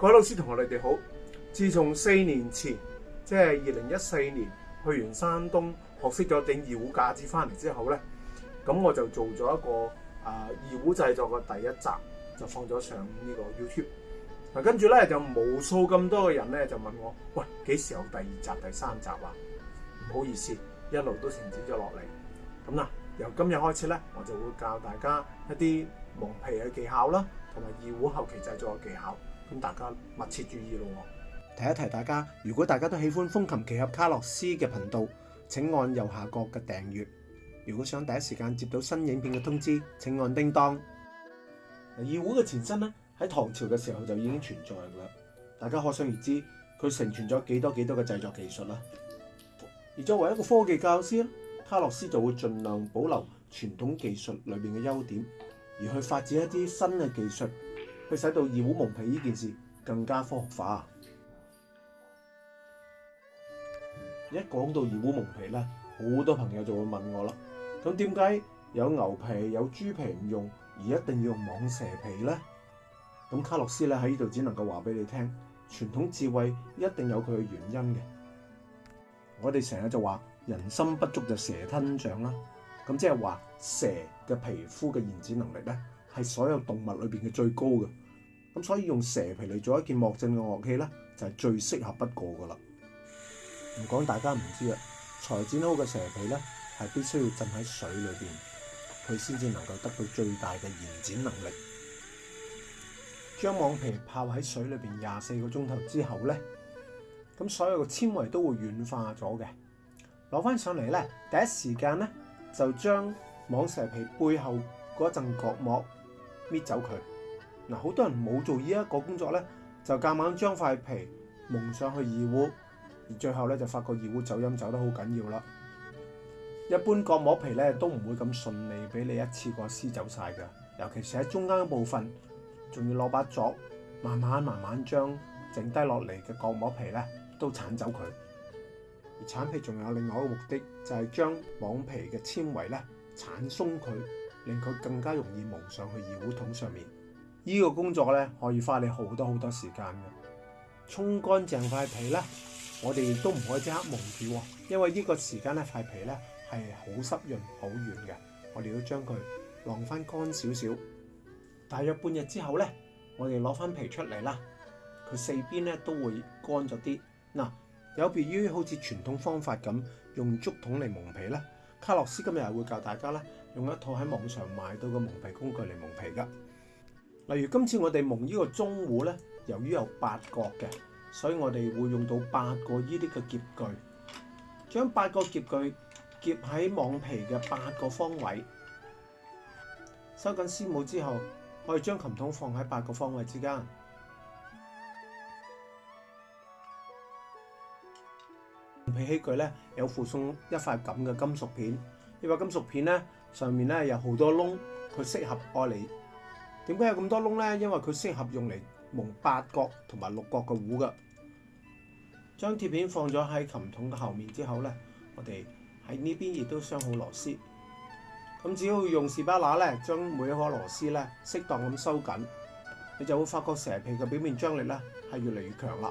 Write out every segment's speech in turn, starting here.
各位老師同學，你哋好。自從四年前，即係二零一四年去完山東學識咗整二胡架子翻嚟之後呢咁我就做咗一個啊二胡製作嘅第一集，就放咗上呢個 YouTube 嗱。跟住呢就無數咁多嘅人呢就問我：喂，幾時有第二集、第三集啊？唔好意思，一路都停止咗落嚟咁啦。由今日開始呢我就會教大家一啲蒙皮嘅技巧啦，同埋二胡後期製作嘅技巧。咁大家密切注意咯。提一提大家，如果大家都喜欢风琴奇侠卡洛斯嘅频道，请按右下角嘅订阅。如果想第一时间接到新影片嘅通知，请按叮当。二会嘅前身咧，喺唐朝嘅时候就已经存在啦。大家可想而知，佢成全咗几多几多嘅制作技术啦。而作为一个科技教师，卡洛斯就会尽量保留传统技术里面嘅优点，而去发展一啲新嘅技术。佢使到二胡蒙皮呢件事更加科學化。一講到二胡蒙皮咧，好多朋友就會問我啦。咁點解有牛皮有豬皮唔用，而一定要用蟒蛇皮咧？咁卡洛斯咧喺呢度只能夠話俾你聽，傳統智慧一定有佢嘅原因嘅。我哋成日就話人心不足就蛇吞象啦。咁即係話蛇嘅皮膚嘅延展能力咧？係所有動物裏邊嘅最高嘅，咁所以用蛇皮嚟做一件莫振嘅樂器咧，就係最適合不過噶啦。唔講大家唔知啊，裁剪好嘅蛇皮咧，係必須要浸喺水裏邊，佢先至能夠得到最大嘅延展能力。將網皮泡喺水裏邊廿四個鐘頭之後咧，咁所有嘅纖維都會軟化咗嘅。攞翻上嚟咧，第一時間咧就將網蛇皮背後嗰陣角膜。搣走佢，嗱好多人冇做呢一个工作咧，就夹硬将块皮蒙上去二污，而最后咧就发觉二污走音走得好紧要啦。一般角膜皮咧都唔会咁顺利俾你一次过撕走晒噶，尤其是喺中间部分，仲要攞把凿慢慢慢慢将剩低落嚟嘅角膜皮咧都铲走佢。而铲皮仲有另外一个目的，就系将网皮嘅纤维咧铲松佢。令佢更加容易蒙上去油桶上面，呢个工作咧可以花你好多好多时间嘅。冲干净块皮呢，我哋亦都唔可以即刻蒙住，因为呢个时间咧块皮咧系好湿润、好软嘅，我哋要将佢晾翻干少少。大约半日之后咧，我哋攞翻皮出嚟啦，佢四边咧都会干咗啲。嗱，有别于好似传统方法咁用竹筒嚟蒙皮呢。卡洛斯今日会教大家咧，用一套喺网上买到嘅蒙皮工具嚟蒙皮噶。例如今次我哋蒙呢个中户咧，由于有八角嘅，所以我哋会用到八个呢啲嘅夹具，将八个夹具夹喺网皮嘅八个方位，收紧丝帽之后，可以将琴筒放喺八个方位之间。皮器具咧有附送一块咁嘅金属片，呢块金属片咧上面咧有好多窿，佢适合爱嚟。点解有咁多窿咧？因为佢适合用嚟蒙八角同埋六角嘅壶噶。将铁片放咗喺琴筒嘅后面之后咧，我哋喺呢边亦都镶好螺丝。咁只要用士巴拿咧，将每一颗螺丝咧适当咁收紧，你就会发觉蛇皮嘅表面张力咧系越嚟越强啦。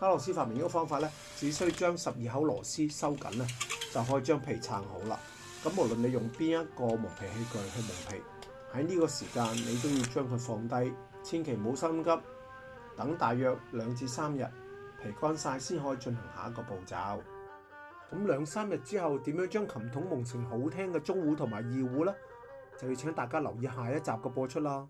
卡洛斯發明呢個方法咧，只需將十二口螺絲收緊咧，就可以將皮撐好啦。咁無論你用邊一個磨皮器具去磨皮，喺呢個時間你都要將佢放低，千祈唔好心急，等大約兩至三日皮乾晒先可以進行下一個步驟。咁兩三日之後點樣將琴筒磨成好聽嘅中虎同埋二虎呢？就要請大家留意下一集嘅播出啦。